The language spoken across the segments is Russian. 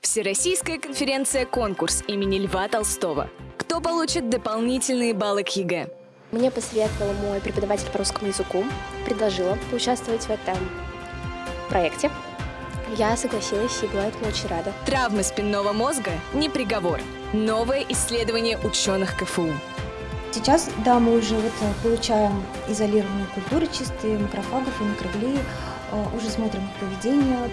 Всероссийская конференция-конкурс имени Льва Толстого. Кто получит дополнительные баллы к ЕГЭ? Мне посоветовал мой преподаватель по русскому языку, предложила поучаствовать в этом проекте. Я согласилась и была этому очень рада. Травмы спинного мозга – не приговор. Новое исследование ученых КФУ. Сейчас, да, мы уже вот э, получаем изолированные культуры чистые, макрофагов и микроглии, э, уже смотрим их поведение.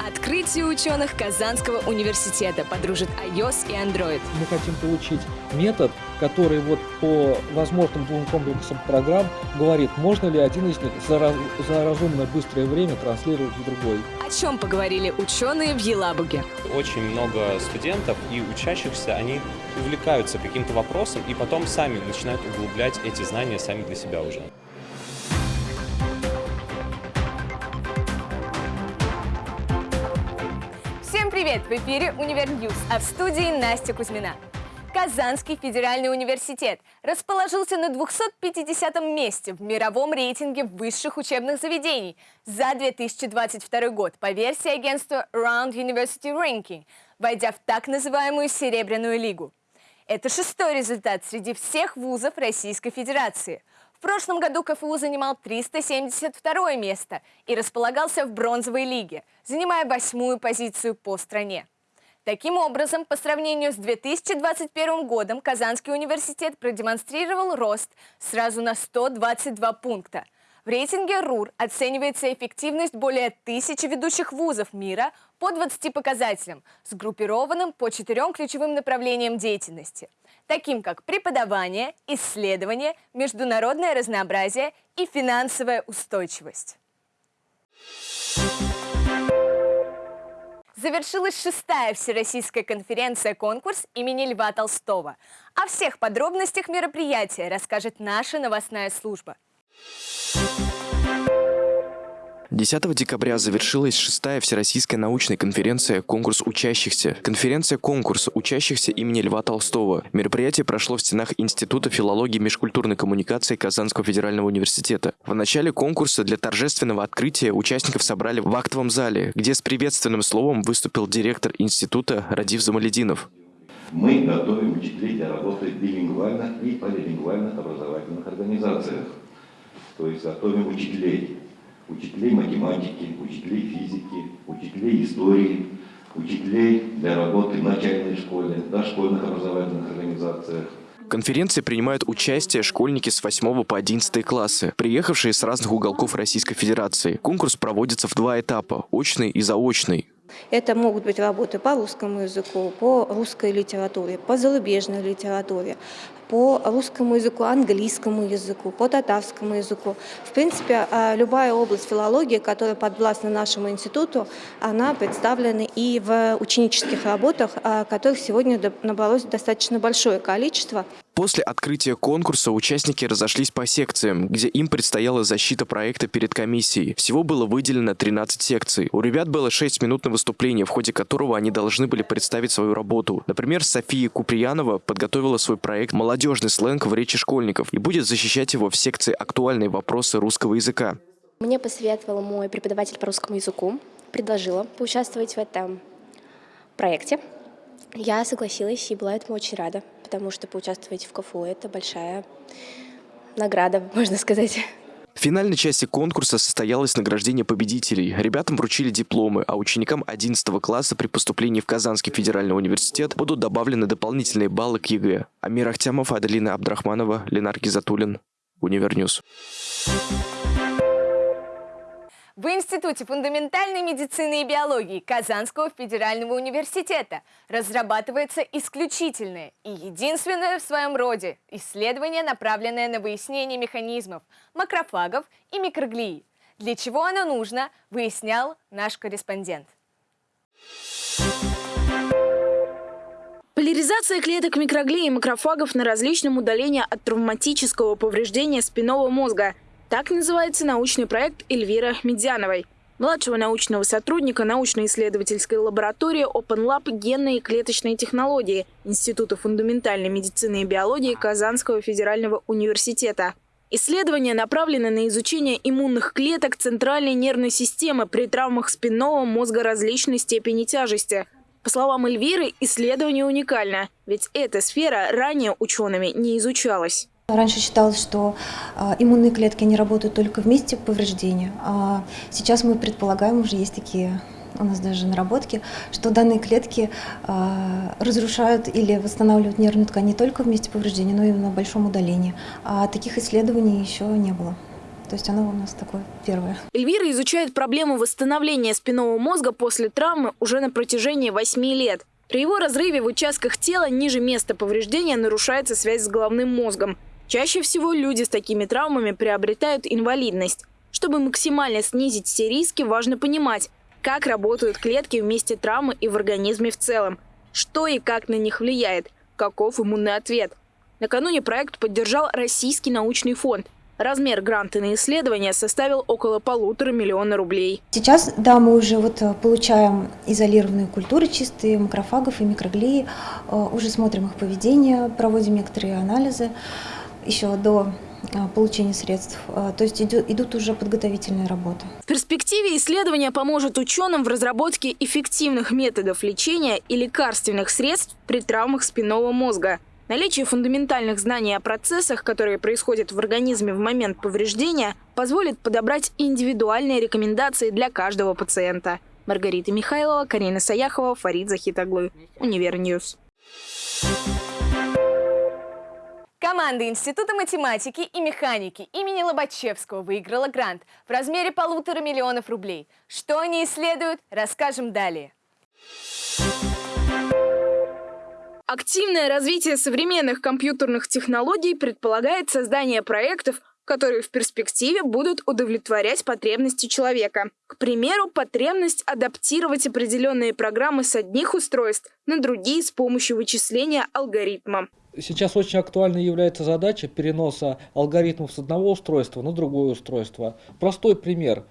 Открытие ученых Казанского университета подружит iOS и Android. Мы хотим получить метод, который вот по возможным двум комплексам программ говорит, можно ли один из них за, раз, за разумное быстрое время транслировать в другой. О чем поговорили ученые в Елабуге? Очень много студентов и учащихся, они увлекаются каким-то вопросом и потом сами начинают углублять эти знания сами для себя уже. Привет! В эфире UniverNews, а в студии Настя Кузьмина. Казанский федеральный университет расположился на 250 месте в мировом рейтинге высших учебных заведений за 2022 год по версии агентства Round University Ranking, войдя в так называемую Серебряную лигу. Это шестой результат среди всех вузов Российской Федерации – прошлом году КФУ занимал 372 место и располагался в бронзовой лиге, занимая восьмую позицию по стране. Таким образом, по сравнению с 2021 годом Казанский университет продемонстрировал рост сразу на 122 пункта. В рейтинге РУР оценивается эффективность более тысячи ведущих вузов мира по 20 показателям, сгруппированным по четырем ключевым направлениям деятельности – таким как преподавание, исследование, международное разнообразие и финансовая устойчивость. Завершилась шестая Всероссийская конференция-конкурс имени Льва Толстого. О всех подробностях мероприятия расскажет наша новостная служба. 10 декабря завершилась шестая Всероссийская научная конференция «Конкурс учащихся». Конференция «Конкурс учащихся» имени Льва Толстого. Мероприятие прошло в стенах Института филологии и межкультурной коммуникации Казанского федерального университета. В начале конкурса для торжественного открытия участников собрали в актовом зале, где с приветственным словом выступил директор института Радив Замалединов. Мы готовим учителей для работы в билингвальных и полилингвальных образовательных организациях. То есть готовим учителей учителей математики, учителей физики, учителей истории, учителей для работы в начальной школе, дошкольных образовательных организациях. В конференции принимают участие школьники с 8 по 11 классы, приехавшие с разных уголков Российской Федерации. Конкурс проводится в два этапа – очный и заочный. Это могут быть работы по русскому языку, по русской литературе, по зарубежной литературе, по русскому языку, английскому языку, по татарскому языку. В принципе, а, любая область филологии, которая подвластна нашему институту, она представлена и в ученических работах, а, которых сегодня набралось достаточно большое количество. После открытия конкурса участники разошлись по секциям, где им предстояла защита проекта перед комиссией. Всего было выделено 13 секций. У ребят было 6 минут на выступление, в ходе которого они должны были представить свою работу. Например, София Куприянова подготовила свой проект «Молодежный сленг в речи школьников» и будет защищать его в секции «Актуальные вопросы русского языка». Мне посоветовал мой преподаватель по русскому языку, предложила поучаствовать в этом проекте. Я согласилась и была этому очень рада потому что поучаствовать в КФУ – это большая награда, можно сказать. В финальной части конкурса состоялось награждение победителей. Ребятам вручили дипломы, а ученикам 11 класса при поступлении в Казанский федеральный университет будут добавлены дополнительные баллы к ЕГЭ. Амир Ахтямов, Аделина Абдрахманова, Ленар Гизатуллин. UniverNews. В Институте фундаментальной медицины и биологии Казанского федерального университета разрабатывается исключительное и единственное в своем роде исследование, направленное на выяснение механизмов макрофагов и микроглии. Для чего оно нужно, выяснял наш корреспондент. Поляризация клеток микроглии и макрофагов на различном удалении от травматического повреждения спинного мозга – так называется научный проект Эльвира Медяновой, младшего научного сотрудника научно-исследовательской лаборатории Open Lab генной и клеточной технологии Института фундаментальной медицины и биологии Казанского федерального университета. Исследования направлены на изучение иммунных клеток центральной нервной системы при травмах спинного мозга различной степени тяжести. По словам Эльвиры, исследование уникально, ведь эта сфера ранее учеными не изучалась. Раньше считалось, что э, иммунные клетки не работают только в месте повреждения, а сейчас мы предполагаем, уже есть такие у нас даже наработки, что данные клетки э, разрушают или восстанавливают нервную ткань не только в месте повреждения, но и на большом удалении. А таких исследований еще не было. То есть оно у нас такое первое. Эльвира изучает проблему восстановления спинного мозга после травмы уже на протяжении 8 лет. При его разрыве в участках тела ниже места повреждения нарушается связь с головным мозгом. Чаще всего люди с такими травмами приобретают инвалидность. Чтобы максимально снизить все риски, важно понимать, как работают клетки в месте травмы и в организме в целом, что и как на них влияет, каков иммунный ответ. Накануне проект поддержал Российский научный фонд. Размер гранта на исследование составил около полутора миллиона рублей. Сейчас, да, мы уже вот э, получаем изолированные культуры чистые, макрофагов и микроглии, э, уже смотрим их поведение, проводим некоторые анализы еще до э, получения средств. То есть идут, уже подготовительные работы. В перспективе исследование поможет ученым в разработке эффективных методов лечения и лекарственных средств при травмах спинного мозга. Наличие фундаментальных знаний о процессах, которые происходят в организме в момент повреждения, позволит подобрать индивидуальные рекомендации для каждого пациента. Маргарита Михайлова, Карина Саяхова, Фарид Захитаглы. UniverNews. Команда Института математики и механики имени Лобачевского выиграла грант в размере полутора миллионов рублей. Что они исследуют, расскажем далее. Активное развитие современных компьютерных технологий предполагает создание проектов, которые в перспективе будут удовлетворять потребности человека. К примеру, потребность адаптировать определенные программы с одних устройств на другие с помощью вычисления алгоритма. Сейчас очень актуальной является задача переноса алгоритмов с одного устройства на другое устройство. Простой пример.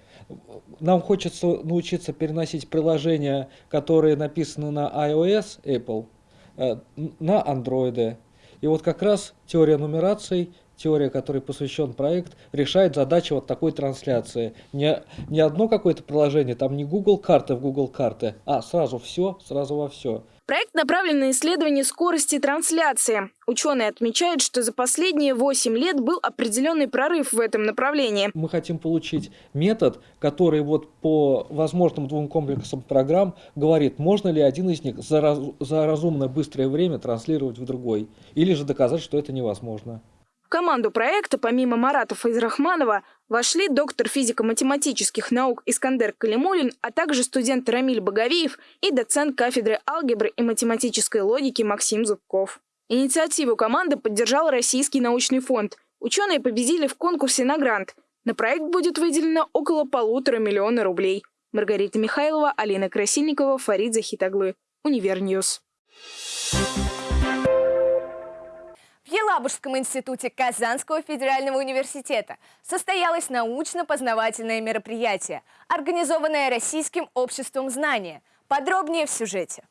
Нам хочется научиться переносить приложения, которые написаны на iOS Apple, Э, на андроиды. И вот как раз теория нумераций, теория, которой посвящен проект, решает задачу вот такой трансляции. Не, не одно какое-то приложение, там не Google карты в Google карты, а сразу все, сразу во все. Проект направлен на исследование скорости трансляции. Ученые отмечают, что за последние 8 лет был определенный прорыв в этом направлении. Мы хотим получить метод, который вот по возможным двум комплексам программ говорит, можно ли один из них за, раз, за разумно быстрое время транслировать в другой, или же доказать, что это невозможно команду проекта, помимо Марата Файзрахманова, вошли доктор физико-математических наук Искандер Калимулин, а также студент Рамиль Боговиев и доцент кафедры алгебры и математической логики Максим Зубков. Инициативу команды поддержал Российский научный фонд. Ученые победили в конкурсе на грант. На проект будет выделено около полутора миллиона рублей. Маргарита Михайлова, Алина Красильникова, Фарид Захитоглы. UniverNews. В Елабужском институте Казанского федерального университета состоялось научно-познавательное мероприятие, организованное Российским обществом знания. Подробнее в сюжете.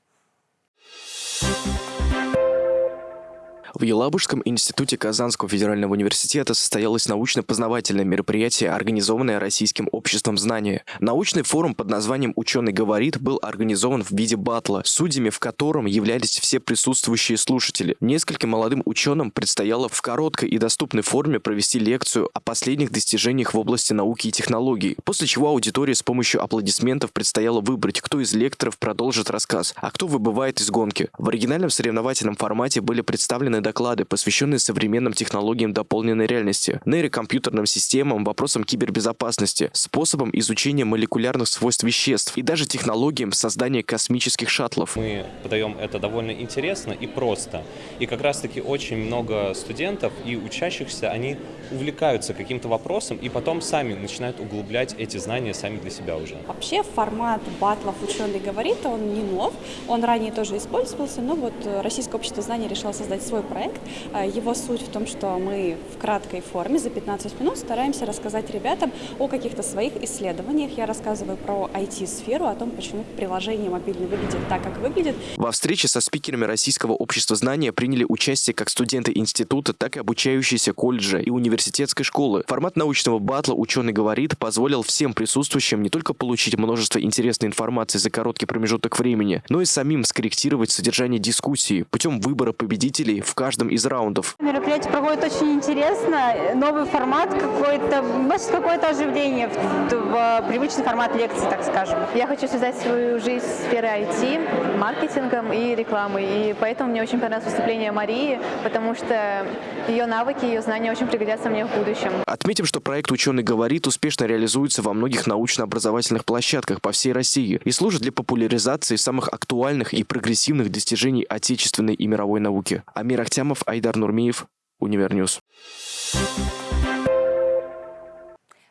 В Елабужском институте Казанского федерального университета состоялось научно-познавательное мероприятие, организованное Российским обществом знания. Научный форум под названием «Ученый говорит» был организован в виде батла, судьями в котором являлись все присутствующие слушатели. Нескольким молодым ученым предстояло в короткой и доступной форме провести лекцию о последних достижениях в области науки и технологий, после чего аудитория с помощью аплодисментов предстояло выбрать, кто из лекторов продолжит рассказ, а кто выбывает из гонки. В оригинальном соревновательном формате были представлены доклады, посвященные современным технологиям дополненной реальности, нейрокомпьютерным системам, вопросам кибербезопасности, способам изучения молекулярных свойств веществ и даже технологиям создания космических шаттлов. Мы подаем это довольно интересно и просто. И как раз-таки очень много студентов и учащихся, они увлекаются каким-то вопросом и потом сами начинают углублять эти знания сами для себя уже. Вообще формат батлов «Ученый говорит», он не нов, он ранее тоже использовался, но вот Российское общество знаний решило создать свой проект. Э, его суть в том, что мы в краткой форме за 15 минут стараемся рассказать ребятам о каких-то своих исследованиях. Я рассказываю про IT-сферу, о том, почему приложение мобильное выглядит так, как выглядит. Во встрече со спикерами Российского общества знания приняли участие как студенты института, так и обучающиеся колледжа и университетской школы. Формат научного батла «Ученый говорит» позволил всем присутствующим не только получить множество интересной информации за короткий промежуток времени, но и самим скорректировать содержание дискуссии путем выбора победителей в каждом из раундов. Мероприятие проходит очень интересно, новый формат какой-то, вносит какое-то оживление в, в привычный формат лекции, так скажем. Я хочу связать свою жизнь с сферой IT, маркетингом и рекламой, и поэтому мне очень понравилось выступление Марии, потому что ее навыки, ее знания очень пригодятся мне в будущем. Отметим, что проект «Ученый говорит» успешно реализуется во многих научно-образовательных площадках по всей России и служит для популяризации самых актуальных и прогрессивных достижений отечественной и мировой науки. Амир Ахтямов, Айдар Нурмиев, UniverNews.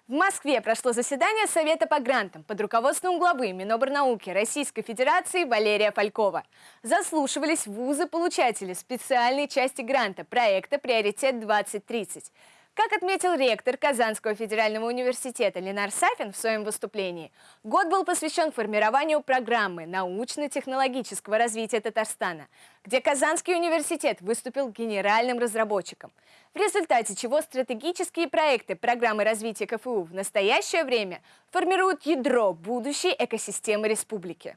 В Москве прошло заседание Совета по грантам под руководством главы Миноборнауки Российской Федерации Валерия Фалькова. Заслушивались вузы-получатели специальной части гранта проекта «Приоритет-2030». Как отметил ректор Казанского федерального университета Ленар Сафин в своем выступлении, год был посвящен формированию программы научно-технологического развития Татарстана, где Казанский университет выступил генеральным разработчиком, в результате чего стратегические проекты программы развития КФУ в настоящее время формируют ядро будущей экосистемы республики.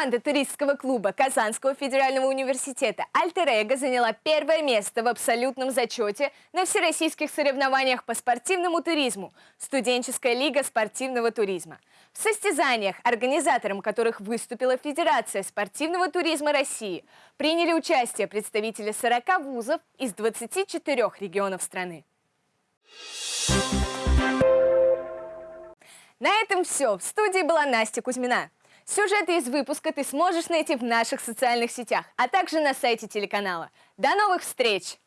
Команда туристского клуба Казанского федерального университета «Альтер-Эго» заняла первое место в абсолютном зачете на всероссийских соревнованиях по спортивному туризму «Студенческая лига спортивного туризма». В состязаниях, организатором которых выступила Федерация спортивного туризма России, приняли участие представители 40 вузов из 24 регионов страны. На этом все. В студии была Настя Кузьмина. Сюжеты из выпуска ты сможешь найти в наших социальных сетях, а также на сайте телеканала. До новых встреч!